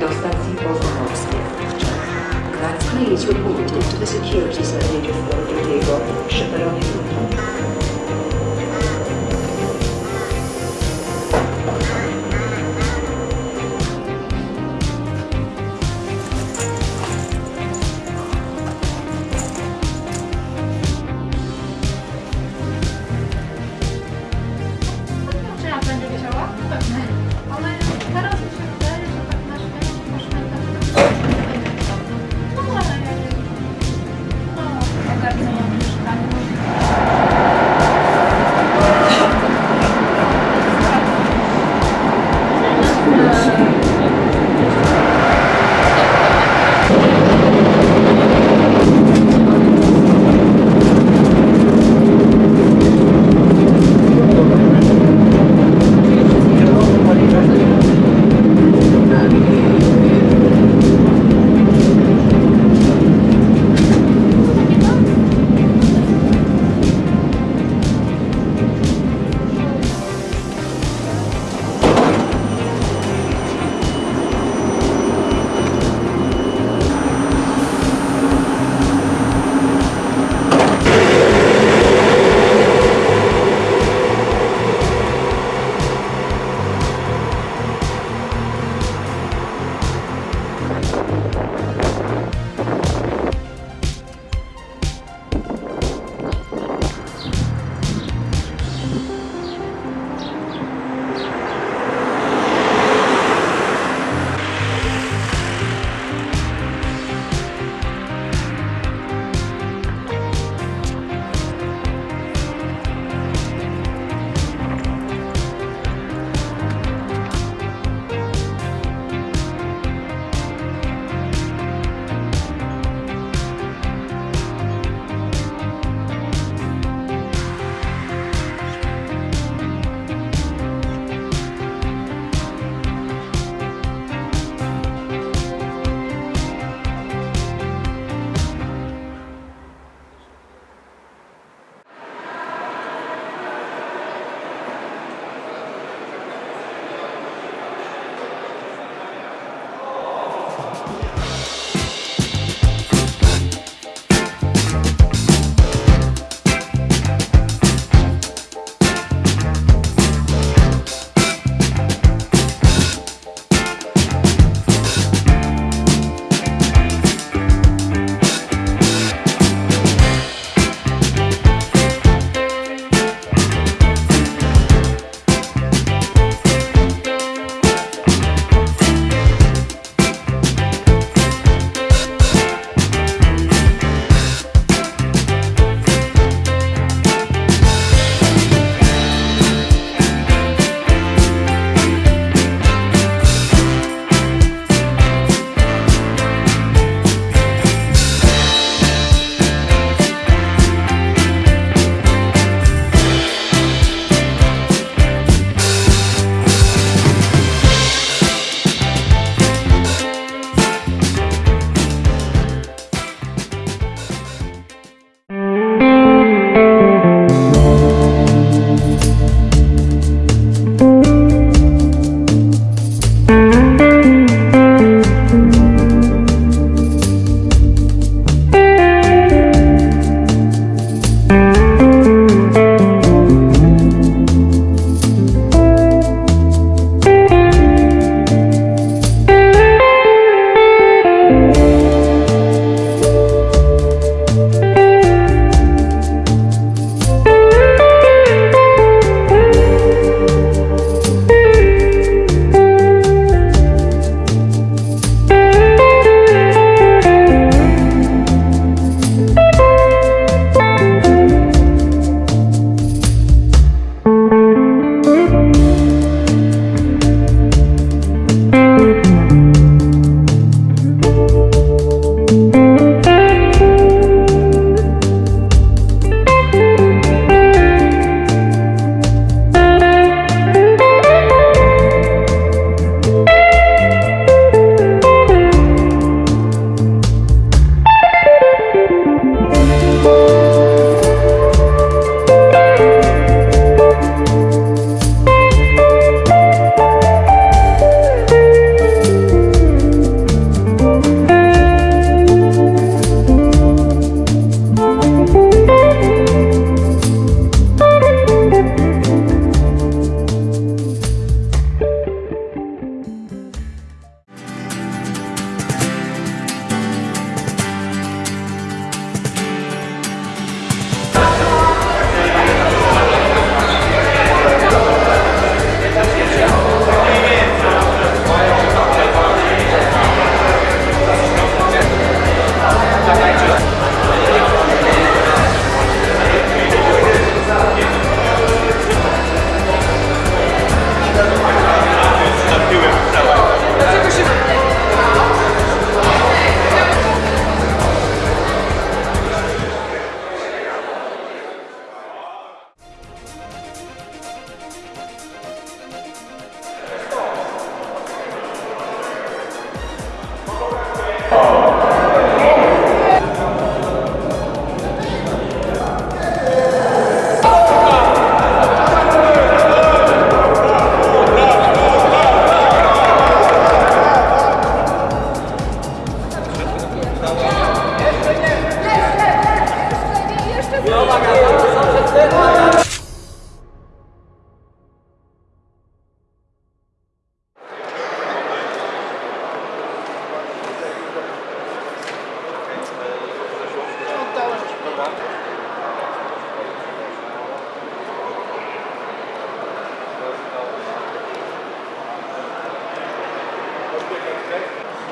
do stacji Poznańskiej. Please report it to the security service przy peronie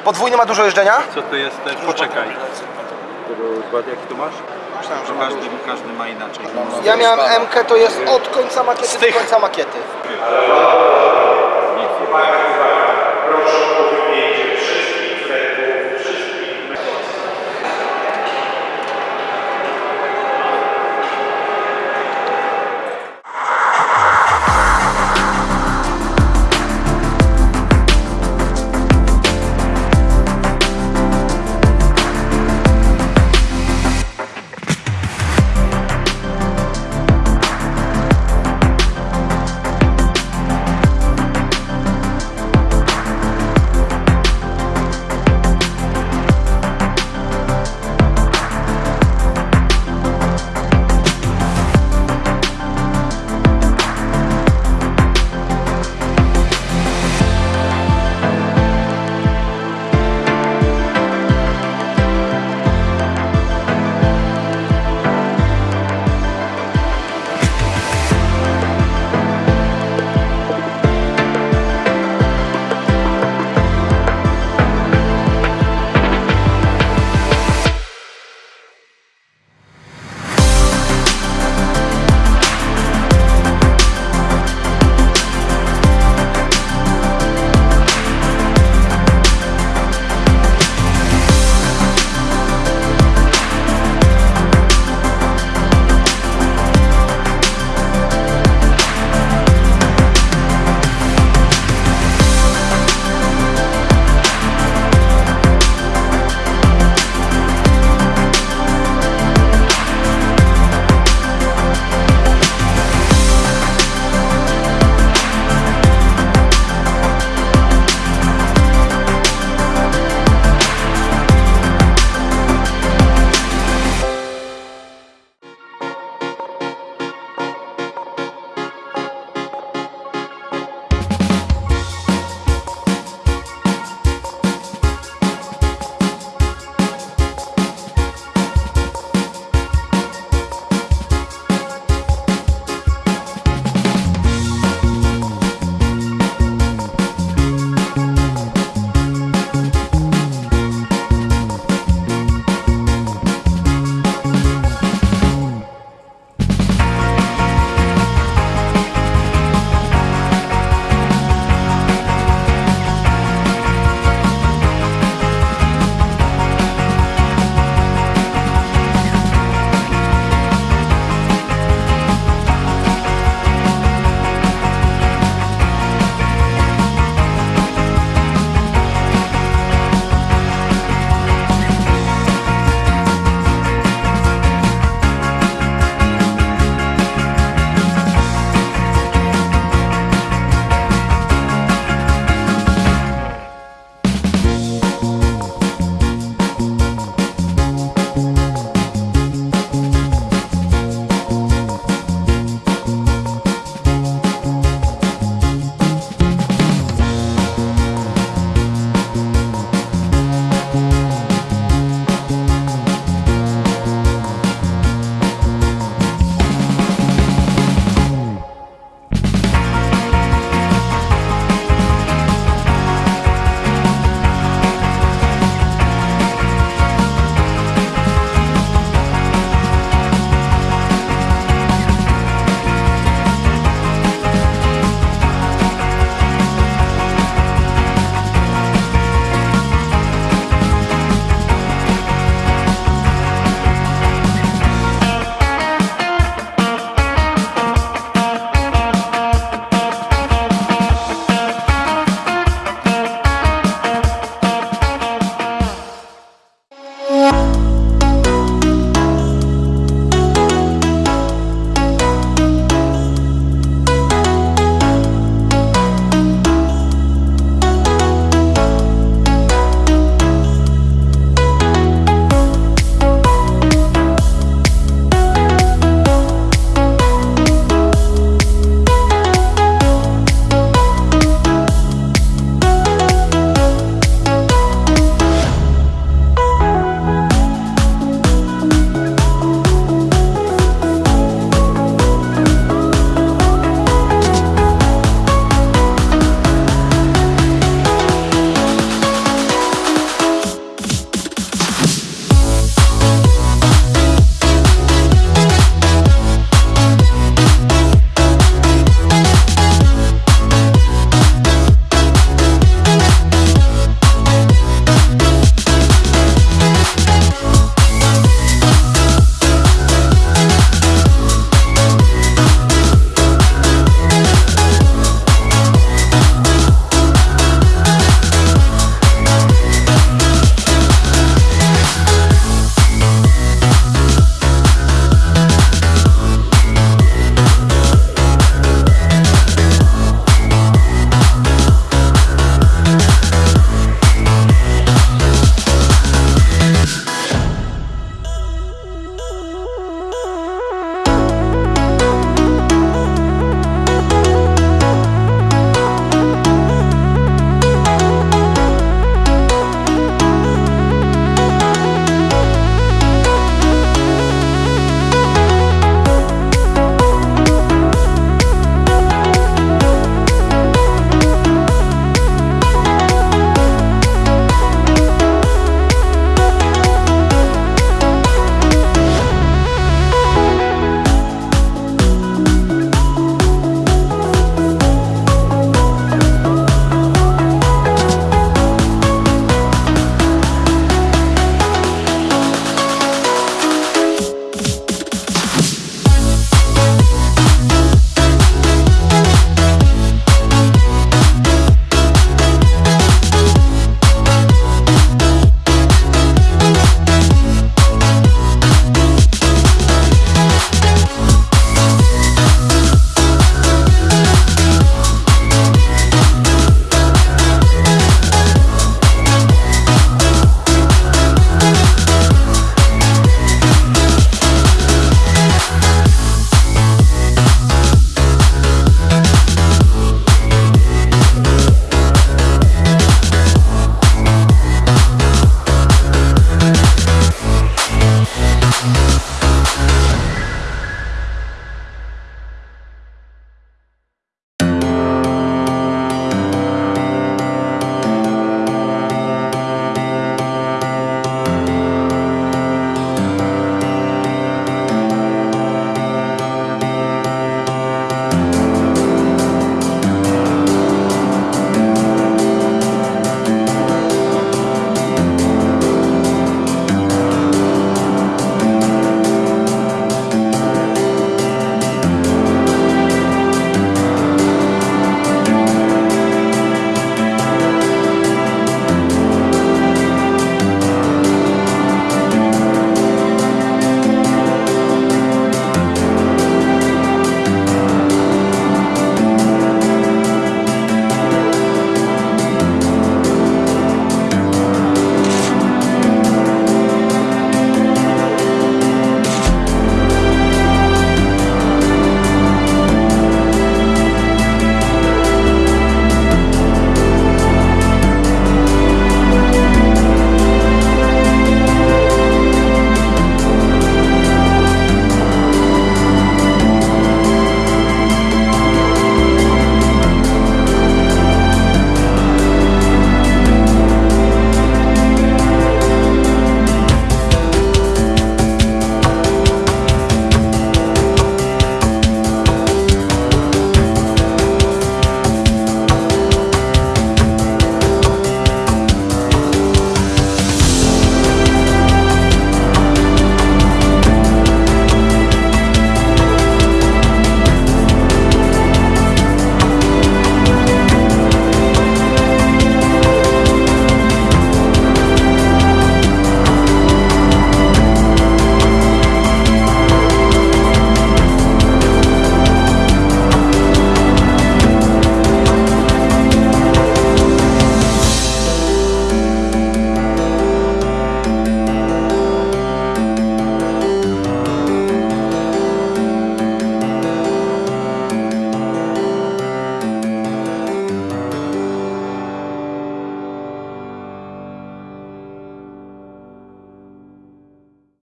Podwójny ma dużo jeżdżenia? Co to jest? Poczekaj. Jaki tu masz? Myślałem, że każdy, każdy ma inaczej. Ja miałem MK, to jest od końca makiety do końca makiety.